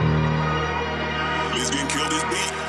Let's get killed this beat.